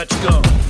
Let's go.